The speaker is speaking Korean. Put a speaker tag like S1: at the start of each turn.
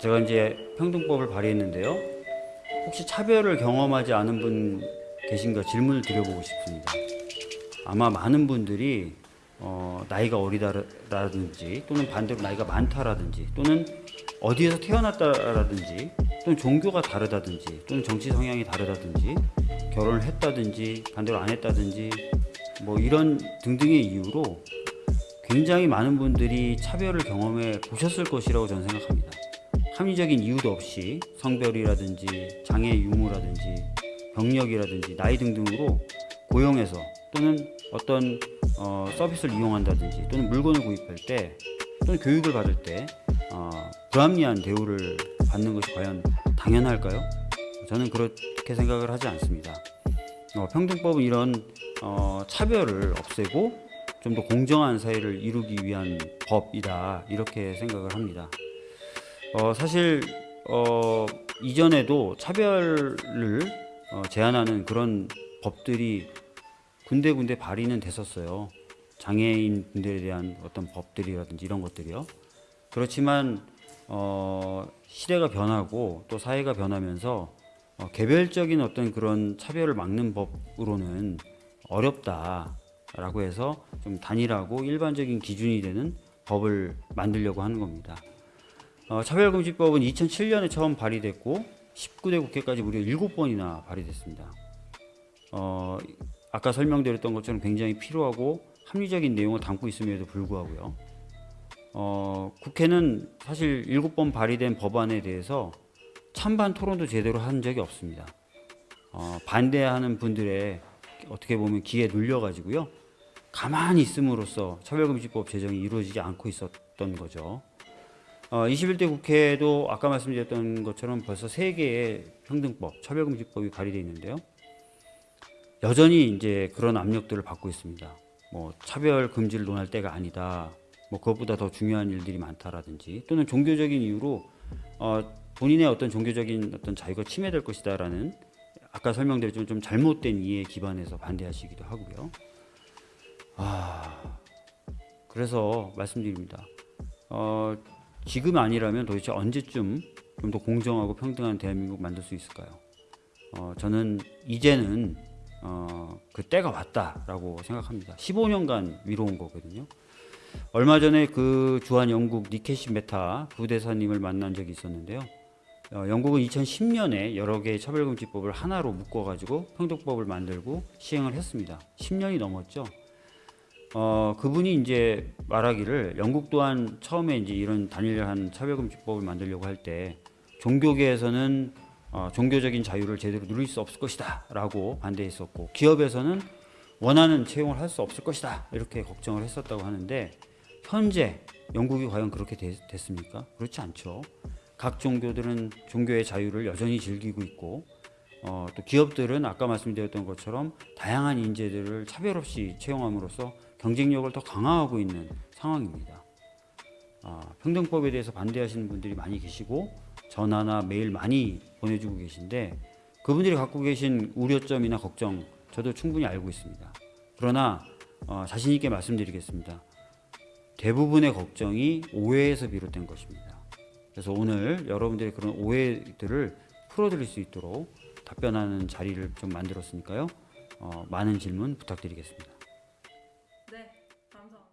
S1: 제가 이제 평등법을 발의했는데요. 혹시 차별을 경험하지 않은 분 계신가 질문을 드려보고 싶습니다. 아마 많은 분들이 어, 나이가 어리다라든지 또는 반대로 나이가 많다라든지 또는 어디에서 태어났다라든지 또는 종교가 다르다든지 또는 정치 성향이 다르다든지 결혼을 했다든지 반대로 안 했다든지 뭐 이런 등등의 이유로 굉장히 많은 분들이 차별을 경험해 보셨을 것이라고 저는 생각합니다. 합리적인 이유도 없이 성별이라든지 장애 유무라든지 병력이라든지 나이 등등으로 고용해서 또는 어떤 어, 서비스를 이용한다든지 또는 물건을 구입할 때 또는 교육을 받을 때 어, 불합리한 대우를 받는 것이 과연 당연할까요? 저는 그렇게 생각을 하지 않습니다. 어, 평등법은 이런 어, 차별을 없애고 좀 더 공정한 사회를 이루기 위한 법이다 이렇게 생각을 합니다. 어, 사실 어, 이전에도 차별을 어, 제한하는 그런 법들이 군데군데 발의는 됐었어요. 장애인 분들에 대한 어떤 법들이라든지 이런 것들이요. 그렇지만 어, 시대가 변하고 또 사회가 변하면서 어, 개별적인 어떤 그런 차별을 막는 법으로는 어렵다라고 해서 좀 단일하고 일반적인 기준이 되는 법을 만들려고 하는 겁니다. 어, 차별금지법은 2007년에 처음 발의됐고 19대 국회까지 무려 7번이나 발의됐습니다. 어, 아까 설명드렸던 것처럼 굉장히 필요하고 합리적인 내용을 담고 있음에도 불구하고요. 어, 국회는 사실 7번 발의된 법안에 대해서 찬반 토론도 제대로 한 적이 없습니다. 어, 반대하는 분들의 어떻게 보면 기에 눌려가지고요. 가만히 있음으로써 차별금지법 제정이 이루어지지 않고 있었던 거죠. 어, 21대 국회도 아까 말씀드렸던 것처럼 벌써 세 개의 평등법, 차별금지법이 발의되어 있는데요. 여전히 이제 그런 압력들을 받고 있습니다. 뭐 차별 금지를 논할 때가 아니다. 뭐 그것보다 더 중요한 일들이 많다라든지 또는 종교적인 이유로 어, 본인의 어떤 종교적인 어떤 자유가 침해될 것이다라는 아까 설명드렸지만 좀 잘못된 이해에 기반해서 반대하시기도 하고요. 아 그래서 말씀드립니다. 어, 지금 아니라면 도대체 언제쯤 좀 더 공정하고 평등한 대한민국 만들 수 있을까요? 어, 저는 이제는 어, 그 때가 왔다라고 생각합니다. 15년간 미뤄온 거거든요. 얼마 전에 그 주한 영국 니케시 메타 부대사님을 만난 적이 있었는데요. 어, 영국은 2010년에 여러 개의 차별금지법을 하나로 묶어가지고 평등법을 만들고 시행을 했습니다. 10년이 넘었죠. 어, 그분이 이제 말하기를 영국 또한 처음에 이제 이런 단일한 차별금지법을 만들려고 할 때 종교계에서는 어, 종교적인 자유를 제대로 누릴 수 없을 것이다 라고 반대했었고 기업에서는 원하는 채용을 할 수 없을 것이다 이렇게 걱정을 했었다고 하는데 현재 영국이 과연 그렇게 되, 됐습니까? 그렇지 않죠. 각 종교들은 종교의 자유를 여전히 즐기고 있고 어, 또 기업들은 아까 말씀드렸던 것처럼 다양한 인재들을 차별 없이 채용함으로써 경쟁력을 더 강화하고 있는 상황입니다. 아, 평등법에 대해서 반대하시는 분들이 많이 계시고 전화나 메일 많이 보내주고 계신데 그분들이 갖고 계신 우려점이나 걱정 저도 충분히 알고 있습니다. 그러나 어, 자신 있게 말씀드리겠습니다. 대부분의 걱정이 오해에서 비롯된 것입니다. 그래서 오늘 여러분들의 그런 오해들을 풀어드릴 수 있도록 답변하는 자리를 좀 만들었으니까요. 어, 많은 질문 부탁드리겠습니다. 네, 감사합니다.